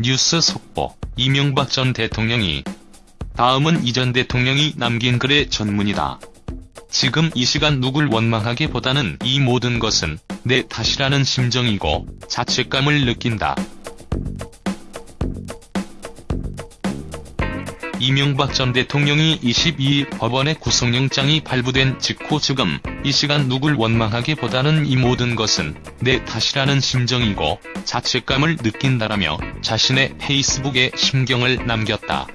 뉴스 속보 이명박 전 대통령이 다음은 이 전 대통령이 남긴 글의 전문이다. 지금 이 시간 누굴 원망하기보다는 이 모든 것은 내 탓이라는 심정이고 자책감을 느낀다. 이명박 전 대통령이 22일 법원의 구속영장이 발부된 직후 지금 이 시간 누굴 원망하기보다는 이 모든 것은 내 탓이라는 심정이고 자책감을 느낀다라며 자신의 페이스북에 심경을 남겼다.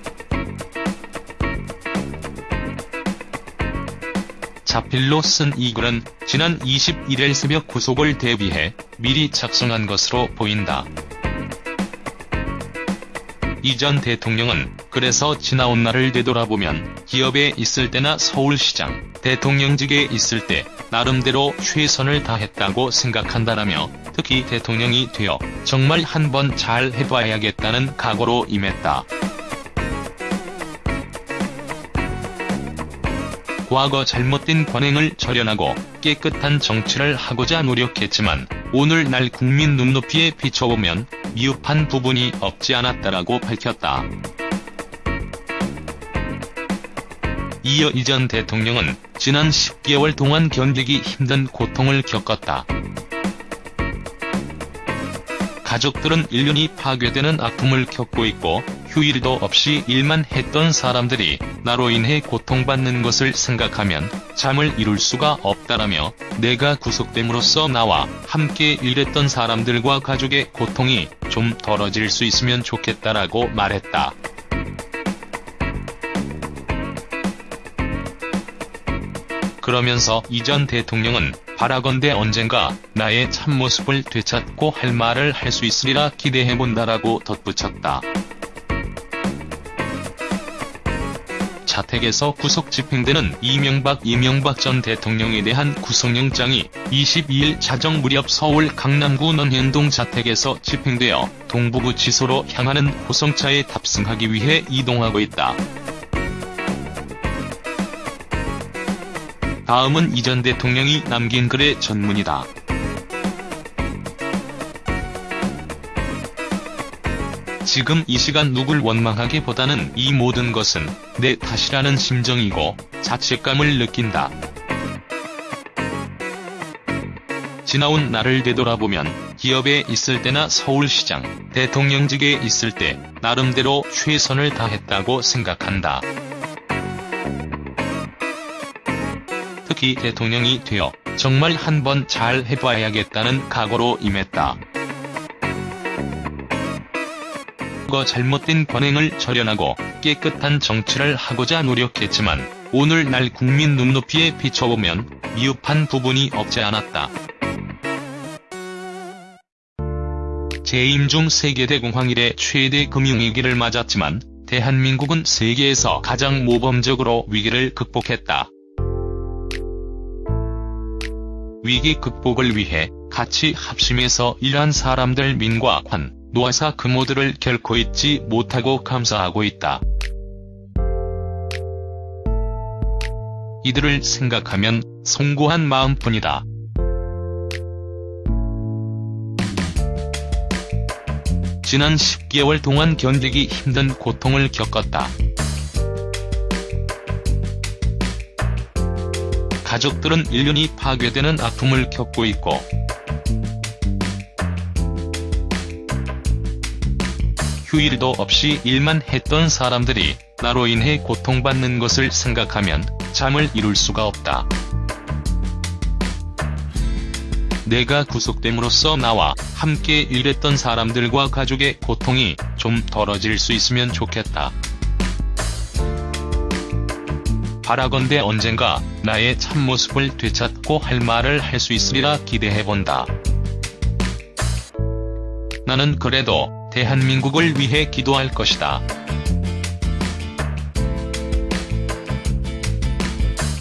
자필로 쓴 이 글은 지난 21일 새벽 구속을 대비해 미리 작성한 것으로 보인다. 이 전 대통령은 그래서 지나온 날을 되돌아보면 기업에 있을 때나 서울시장, 대통령직에 있을 때 나름대로 최선을 다했다고 생각한다라며 특히 대통령이 되어 정말 한번 잘 해봐야겠다는 각오로 임했다. 과거 잘못된 관행을 절연하고 깨끗한 정치를 하고자 노력했지만 오늘날 국민 눈높이에 비춰보면 미흡한 부분이 없지 않았다라고 밝혔다. 이어 이전 대통령은 지난 10개월 동안 견디기 힘든 고통을 겪었다. 가족들은 1년이 파괴되는 아픔을 겪고 있고 휴일도 없이 일만 했던 사람들이 나로 인해 고통받는 것을 생각하면 잠을 이룰 수가 없다라며 내가 구속됨으로써 나와 함께 일했던 사람들과 가족의 고통이 좀 덜어질 수 있으면 좋겠다라고 말했다. 그러면서 이전 대통령은 바라건대 언젠가 나의 참모습을 되찾고 할 말을 할 수 있으리라 기대해본다라고 덧붙였다. 자택에서 구속 집행되는 이명박 이명박 전 대통령에 대한 구속영장이 22일 자정 무렵 서울 강남구 논현동 자택에서 집행되어 동부구치소로 향하는 호송차에 탑승하기 위해 이동하고 있다. 다음은 이 전 대통령이 남긴 글의 전문이다. 지금 이 시간 누굴 원망하기보다는 이 모든 것은 내 탓이라는 심정이고 자책감을 느낀다. 지나온 날을 되돌아보면 기업에 있을 때나 서울시장, 대통령직에 있을 때 나름대로 최선을 다했다고 생각한다. 특히 대통령이 되어 정말 한번 잘 해봐야겠다는 각오로 임했다. 과거 잘못된 관행을 절연하고 깨끗한 정치를 하고자 노력했지만 오늘날 국민 눈높이에 비춰보면 미흡한 부분이 없지 않았다. 재임 중 세계대공황 이래 최대 금융위기를 맞았지만 대한민국은 세계에서 가장 모범적으로 위기를 극복했다. 위기 극복을 위해 같이 합심해서 일한 사람들 민과 관, 노아사 그 모두를 결코 잊지 못하고 감사하고 있다. 이들을 생각하면 송구한 마음뿐이다. 지난 10개월 동안 견디기 힘든 고통을 겪었다. 가족들은 1년이 파괴되는 아픔을 겪고 있고 휴일도 없이 일만 했던 사람들이 나로 인해 고통받는 것을 생각하면 잠을 이룰 수가 없다. 내가 구속됨으로써 나와 함께 일했던 사람들과 가족의 고통이 좀 덜어질 수 있으면 좋겠다. 바라건대 언젠가 나의 참모습을 되찾고 할 말을 할 수 있으리라 기대해본다. 나는 그래도 대한민국을 위해 기도할 것이다.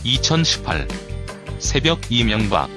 2018 새벽 이명박